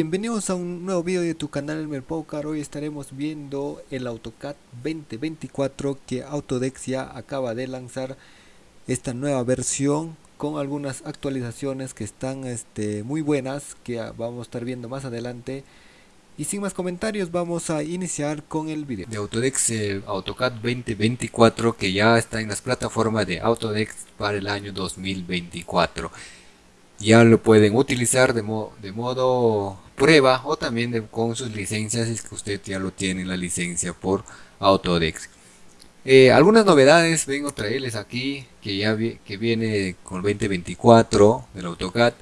Bienvenidos a un nuevo video de tu canal Elmer Poker. Hoy estaremos viendo el AutoCAD 2024 que Autodex ya acaba de lanzar esta nueva versión con algunas actualizaciones que están este, muy buenas que vamos a estar viendo más adelante. Y sin más comentarios vamos a iniciar con el video. De Autodex AutoCAD 2024 que ya está en las plataformas de Autodex para el año 2024 ya lo pueden utilizar de, de modo prueba o también con sus licencias si es que usted ya lo tiene la licencia por Autodex. Eh, algunas novedades vengo a traerles aquí que ya que viene con el 2024 del AutoCAD.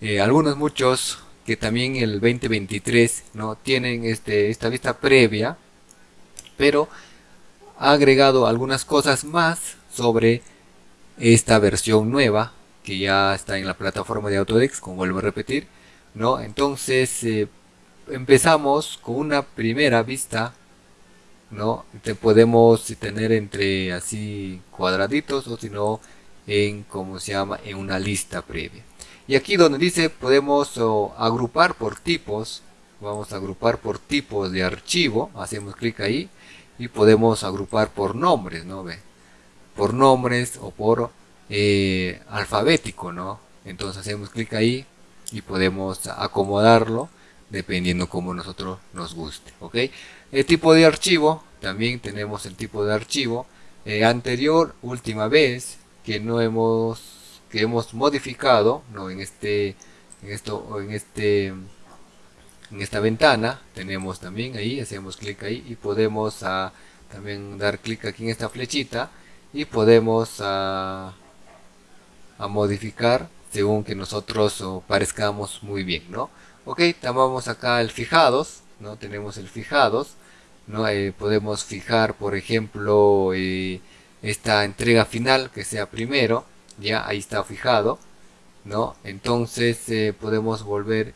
Eh, algunos muchos que también el 2023 no tienen este, esta vista previa, pero ha agregado algunas cosas más sobre esta versión nueva que ya está en la plataforma de Autodex, como vuelvo a repetir, ¿no? Entonces eh, empezamos con una primera vista, ¿no? Te podemos tener entre así cuadraditos o si no en como se llama en una lista previa. Y aquí donde dice podemos agrupar por tipos, vamos a agrupar por tipos de archivo, hacemos clic ahí y podemos agrupar por nombres, ¿no? ¿Ve? Por nombres o por eh, alfabético, ¿no? Entonces hacemos clic ahí y podemos acomodarlo dependiendo como nosotros nos guste, ¿ok? El tipo de archivo, también tenemos el tipo de archivo eh, anterior, última vez que no hemos que hemos modificado, ¿no? En este en esto en este en esta ventana tenemos también ahí hacemos clic ahí y podemos ah, también dar clic aquí en esta flechita y podemos uh, a modificar según que nosotros parezcamos muy bien, ¿no? Ok, tomamos acá el fijados, ¿no? Tenemos el fijados, ¿no? Eh, podemos fijar, por ejemplo, eh, esta entrega final que sea primero, ya ahí está fijado, ¿no? Entonces eh, podemos volver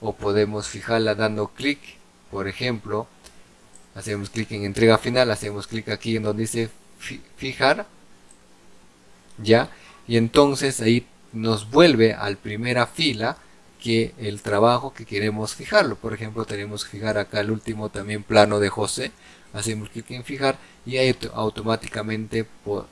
o podemos fijarla dando clic, por ejemplo, hacemos clic en entrega final, hacemos clic aquí en donde dice fijar, ya, y entonces ahí nos vuelve al primera fila que el trabajo que queremos fijarlo. Por ejemplo, tenemos que fijar acá el último también plano de José. Hacemos clic en fijar y ahí automáticamente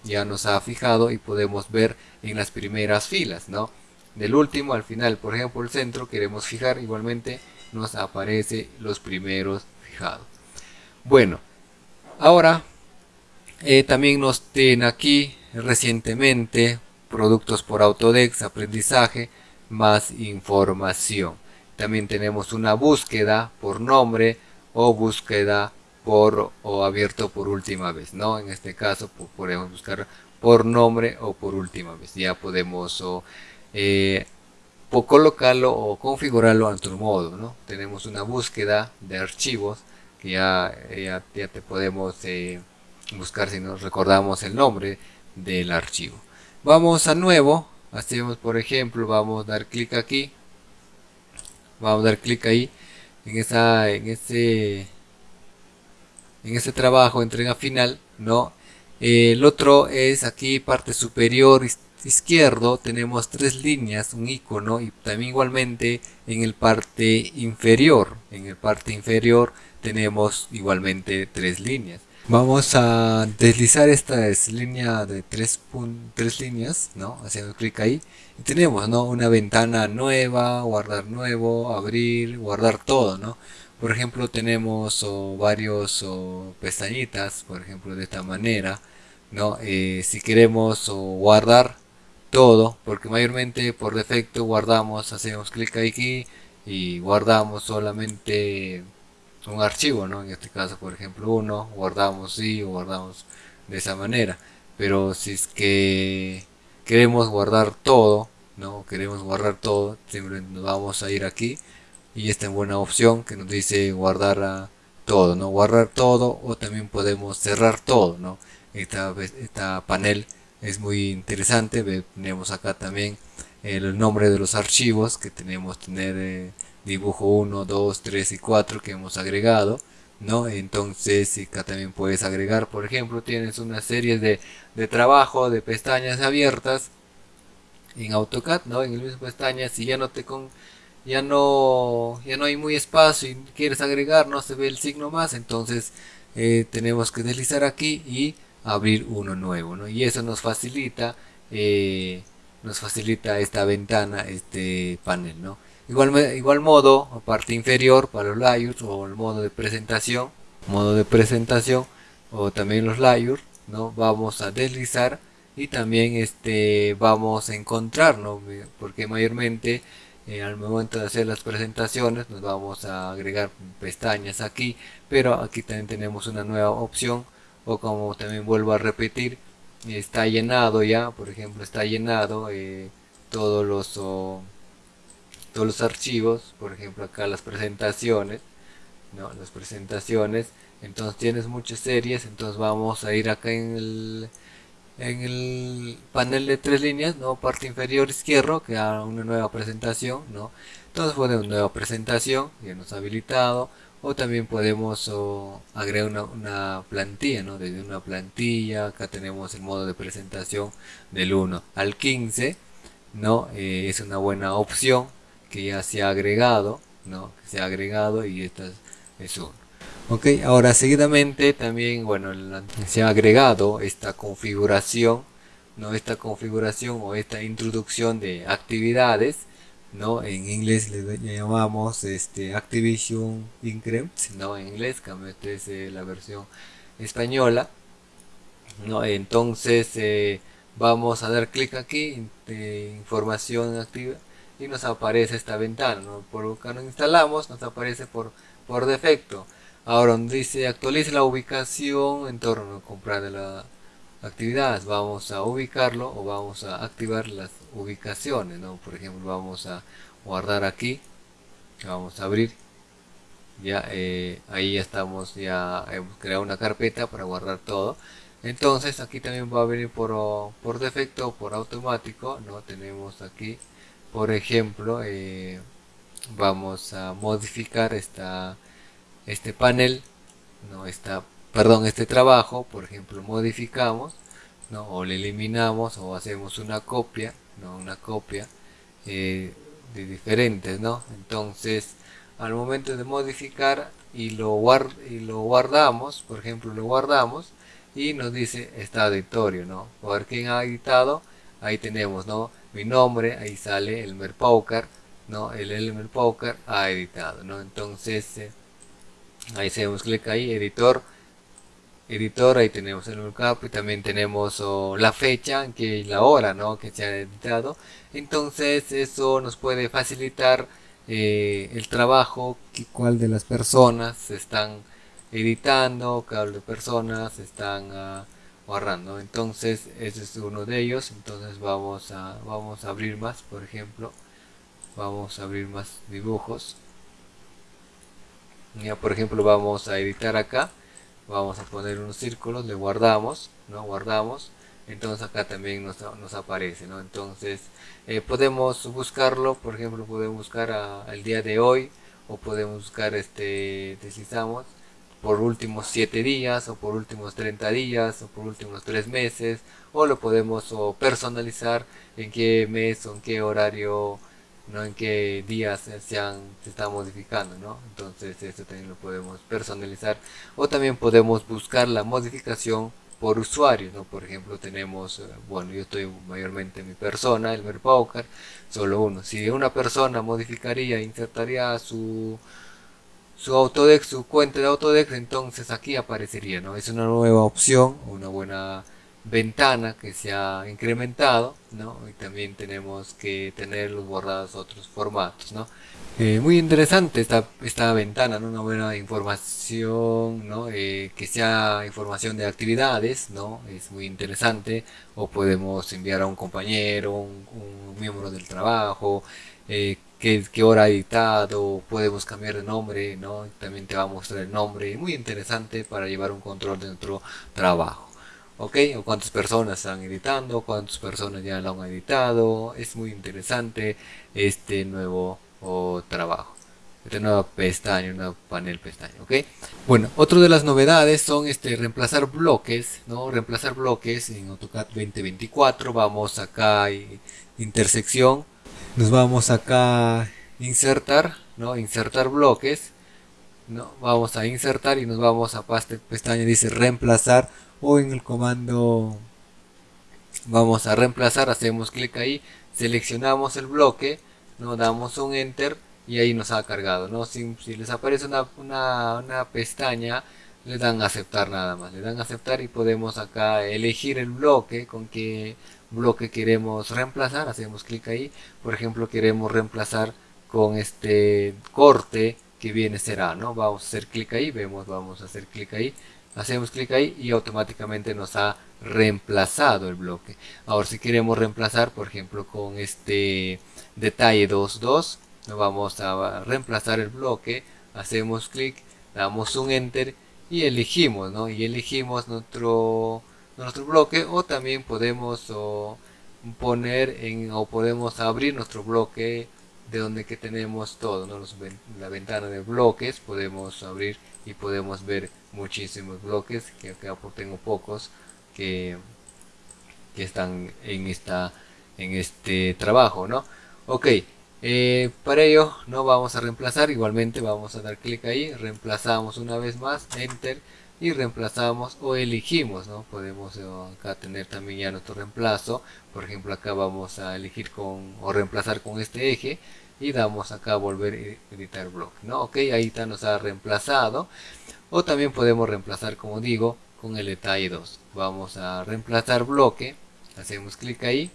ya nos ha fijado y podemos ver en las primeras filas, ¿no? Del último al final, por ejemplo, el centro queremos fijar, igualmente nos aparece los primeros fijados. Bueno, ahora eh, también nos tienen aquí recientemente productos por Autodex, aprendizaje, más información. También tenemos una búsqueda por nombre o búsqueda por o abierto por última vez, ¿no? En este caso podemos buscar por nombre o por última vez. Ya podemos o, eh, colocarlo o configurarlo a otro modo, ¿no? Tenemos una búsqueda de archivos que ya, ya, te podemos eh, buscar si nos recordamos el nombre del archivo. Vamos a nuevo, hacemos por ejemplo, vamos a dar clic aquí, vamos a dar clic ahí, en esa, en ese, en trabajo, entrega final, no. el otro es aquí parte superior izquierdo, tenemos tres líneas, un icono y también igualmente en el parte inferior, en el parte inferior tenemos igualmente tres líneas. Vamos a deslizar esta línea de tres, tres líneas, ¿no? Haciendo clic ahí. Y tenemos, ¿no? Una ventana nueva, guardar nuevo, abrir, guardar todo, ¿no? Por ejemplo, tenemos o varios o pestañitas, por ejemplo, de esta manera, ¿no? Eh, si queremos o guardar todo, porque mayormente por defecto guardamos, hacemos clic aquí y guardamos solamente un archivo, ¿no? En este caso, por ejemplo, uno, guardamos o guardamos de esa manera. Pero si es que queremos guardar todo, ¿no? Queremos guardar todo, siempre nos vamos a ir aquí y esta es buena opción que nos dice guardar a todo, ¿no? Guardar todo o también podemos cerrar todo, ¿no? Esta, esta panel es muy interesante, tenemos acá también el nombre de los archivos que tenemos tener eh, dibujo 1, 2, 3 y 4 que hemos agregado ¿no? entonces acá también puedes agregar por ejemplo tienes una serie de, de trabajo de pestañas abiertas en AutoCAD ¿no? en el mismo pestaña si ya no te con ya no ya no hay muy espacio y quieres agregar no se ve el signo más entonces eh, tenemos que deslizar aquí y abrir uno nuevo ¿no? y eso nos facilita eh, nos facilita esta ventana este panel no igual igual modo parte inferior para los layers o el modo de presentación modo de presentación o también los layers no vamos a deslizar y también este vamos a encontrar ¿no? porque mayormente eh, al momento de hacer las presentaciones nos vamos a agregar pestañas aquí pero aquí también tenemos una nueva opción o como también vuelvo a repetir está llenado ya por ejemplo está llenado eh, todos los todos los archivos por ejemplo acá las presentaciones no las presentaciones entonces tienes muchas series entonces vamos a ir acá en el en el panel de tres líneas, ¿no? Parte inferior izquierdo, haga una nueva presentación, ¿no? Entonces podemos nueva presentación, ya nos ha habilitado, o también podemos agregar una, plantilla, ¿no? Desde una plantilla, acá tenemos el modo de presentación del 1 al 15, ¿no? Eh, es una buena opción que ya se ha agregado, ¿no? Se ha agregado y esta es 1 ok ahora seguidamente también bueno se ha agregado esta configuración no esta configuración o esta introducción de actividades no en inglés le, llamamos este activation increment no en inglés esta es eh, la versión española no entonces eh, vamos a dar clic aquí de información activa y nos aparece esta ventana ¿no? por cuando instalamos nos aparece por por defecto. Ahora dice actualice la ubicación en torno a comprar de la actividad. Vamos a ubicarlo o vamos a activar las ubicaciones. ¿no? Por ejemplo, vamos a guardar aquí. Vamos a abrir. Ya eh, ahí ya estamos, ya hemos creado una carpeta para guardar todo. Entonces aquí también va a venir por, por defecto por automático. no Tenemos aquí, por ejemplo, eh, vamos a modificar esta este panel, no está, perdón, este trabajo, por ejemplo, modificamos, ¿no? o le eliminamos o hacemos una copia, ¿no? una copia eh, de diferentes, ¿no? Entonces, al momento de modificar y lo, guard y lo guardamos, por ejemplo, lo guardamos y nos dice está editorio, ¿no? Por quién ha editado, ahí tenemos, ¿no? Mi nombre, ahí sale el Merpaucar, ¿no? El Elmer Poker ha editado, ¿no? Entonces, eh, ahí hacemos clic ahí editor editor ahí tenemos el markup y también tenemos la fecha que la hora ¿no? que se ha editado. Entonces eso nos puede facilitar eh, el trabajo cuál de las personas están editando cuál de personas están uh, entonces ese es uno de ellos. Entonces vamos a vamos a abrir más por ejemplo. Vamos a abrir más dibujos. Ya por ejemplo vamos a editar acá vamos a poner unos círculos le guardamos no guardamos entonces acá también nos, aparece ¿no? entonces eh, podemos buscarlo por ejemplo podemos buscar al día de hoy o podemos buscar este deslizamos por últimos 7 días o por últimos 30 días o por últimos 3 meses o lo podemos personalizar en qué mes o en qué horario no en qué días se, se está modificando ¿no? entonces esto también lo podemos personalizar o también podemos buscar la modificación por usuario ¿no? por ejemplo tenemos eh, bueno yo estoy mayormente mi persona el Merpaucar solo uno si una persona modificaría insertaría su su Autodex, su cuenta de Autodex, entonces aquí aparecería, ¿no? Es una nueva opción, una buena ventana que se ha incrementado ¿no? y también tenemos que tener los bordados otros formatos ¿no? Eh, muy interesante esta, esta ventana ¿no? una buena información ¿no? Eh, que sea información de actividades ¿no? es muy interesante o podemos enviar a un compañero un, miembro del trabajo eh, qué, qué, hora ha editado podemos cambiar de nombre ¿no? también te va a mostrar el nombre muy interesante para llevar un control de nuestro trabajo ok o cuántas personas están editando cuántas personas ya lo han editado es muy interesante este nuevo trabajo este nuevo pestaña un nuevo panel pestaña ok. Bueno otra de las novedades son este reemplazar bloques no reemplazar bloques en AutoCAD 2024 vamos acá y intersección nos vamos acá insertar no insertar bloques no vamos a insertar y nos vamos a pestaña dice reemplazar o en el comando vamos a reemplazar hacemos clic ahí seleccionamos el bloque no damos un enter y ahí nos ha cargado no si, les aparece una, una, pestaña le dan aceptar nada más le dan aceptar y podemos acá elegir el bloque con qué bloque queremos reemplazar hacemos clic ahí. Por ejemplo queremos reemplazar con este corte que viene será no vamos a hacer clic ahí vemos vamos a hacer clic ahí hacemos clic ahí y automáticamente nos ha reemplazado el bloque ahora si queremos reemplazar por ejemplo con este detalle 2.2 vamos a reemplazar el bloque hacemos clic damos un enter y elegimos ¿no? y elegimos nuestro nuestro bloque o también podemos poner en o podemos abrir nuestro bloque de donde que tenemos todo ¿no? la ventana de bloques podemos abrir y podemos ver muchísimos bloques que acá tengo pocos que, que están en esta en este trabajo no ok eh, para ello no vamos a reemplazar igualmente vamos a dar clic ahí reemplazamos una vez más enter y reemplazamos o elegimos no podemos eh, acá tener también ya nuestro reemplazo. Por ejemplo acá vamos a elegir con o reemplazar con este eje y damos acá volver a editar bloque no ok ahí está nos ha reemplazado. O también podemos reemplazar como digo con el detalle 2 vamos a reemplazar bloque hacemos clic ahí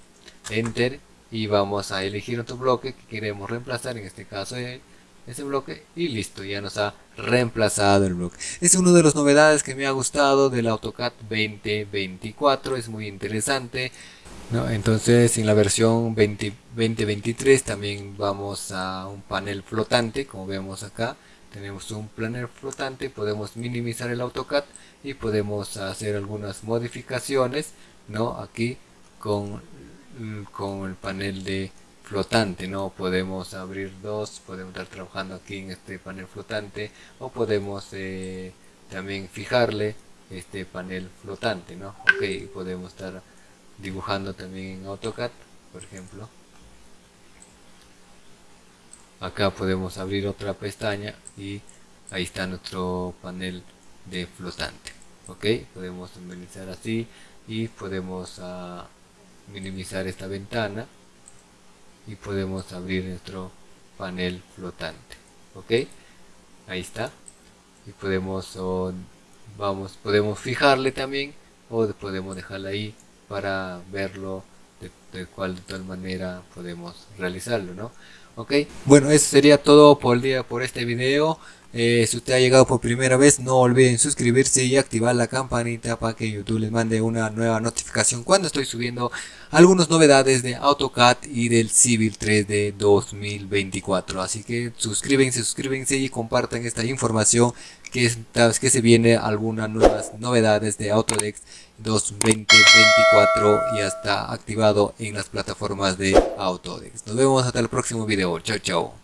enter y vamos a elegir otro bloque que queremos reemplazar en este caso ese bloque y listo ya nos ha reemplazado el bloque. Es una de las novedades que me ha gustado del AutoCAD 2024 es muy interesante ¿no? entonces en la versión 2023 también vamos a un panel flotante como vemos acá. Tenemos un planner flotante podemos minimizar el AutoCAD y podemos hacer algunas modificaciones no aquí con, con el panel de flotante no podemos abrir dos podemos estar trabajando aquí en este panel flotante o podemos eh, también fijarle este panel flotante no ok podemos estar dibujando también en AutoCAD por ejemplo. Acá podemos abrir otra pestaña y ahí está nuestro panel de flotante ok podemos minimizar así y podemos ah, minimizar esta ventana y podemos abrir nuestro panel flotante ok ahí está. Y podemos vamos podemos fijarle también o podemos dejarla ahí para verlo de, de cual de tal manera podemos realizarlo no ok. Bueno eso sería todo por el día por este video. Eh, si usted ha llegado por primera vez no olviden suscribirse y activar la campanita para que YouTube les mande una nueva notificación cuando estoy subiendo algunas novedades de AutoCAD y del Civil 3 de 2024 así que suscríbanse suscríbanse y compartan esta información que, que se viene algunas nuevas novedades de Autodex 2024 y está activado en las plataformas de Autodex. Nos vemos hasta el próximo video. Chao, chao.